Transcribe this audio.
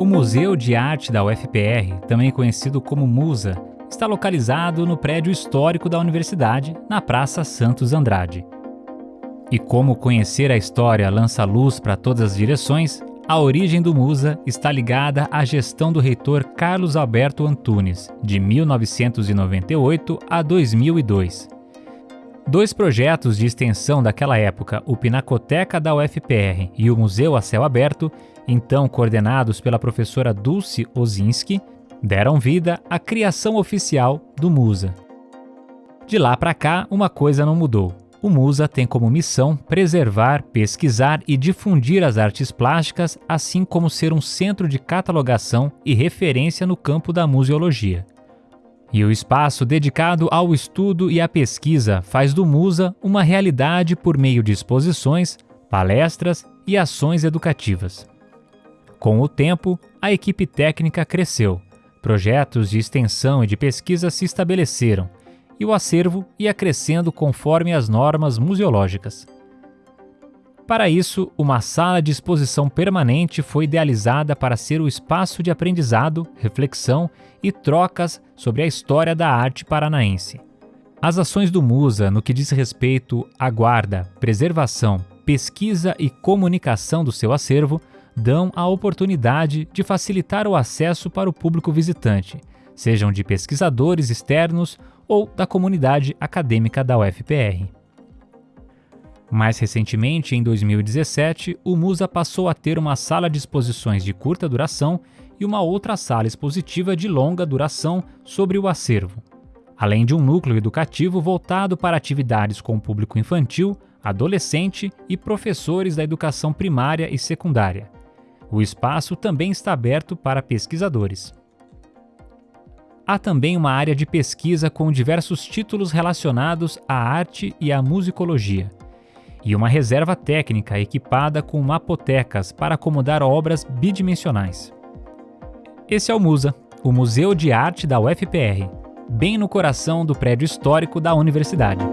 O Museu de Arte da UFPR, também conhecido como MUSA, está localizado no prédio histórico da universidade, na Praça Santos Andrade. E como conhecer a história lança luz para todas as direções, a origem do Musa está ligada à gestão do reitor Carlos Alberto Antunes, de 1998 a 2002. Dois projetos de extensão daquela época, o Pinacoteca da UFPR e o Museu a Céu Aberto, então coordenados pela professora Dulce Ozinski, deram vida à criação oficial do Musa. De lá para cá, uma coisa não mudou. O Musa tem como missão preservar, pesquisar e difundir as artes plásticas, assim como ser um centro de catalogação e referência no campo da museologia. E o espaço dedicado ao estudo e à pesquisa faz do Musa uma realidade por meio de exposições, palestras e ações educativas. Com o tempo, a equipe técnica cresceu, projetos de extensão e de pesquisa se estabeleceram, e o acervo ia crescendo conforme as normas museológicas. Para isso, uma sala de exposição permanente foi idealizada para ser o espaço de aprendizado, reflexão e trocas sobre a história da arte paranaense. As ações do Musa no que diz respeito à guarda, preservação, pesquisa e comunicação do seu acervo dão a oportunidade de facilitar o acesso para o público visitante, sejam de pesquisadores externos ou da comunidade acadêmica da UFPR. Mais recentemente, em 2017, o Musa passou a ter uma sala de exposições de curta duração e uma outra sala expositiva de longa duração sobre o acervo, além de um núcleo educativo voltado para atividades com o público infantil, adolescente e professores da educação primária e secundária. O espaço também está aberto para pesquisadores. Há também uma área de pesquisa com diversos títulos relacionados à arte e à musicologia e uma reserva técnica equipada com mapotecas para acomodar obras bidimensionais. Esse é o MUSA, o Museu de Arte da UFPR, bem no coração do prédio histórico da universidade.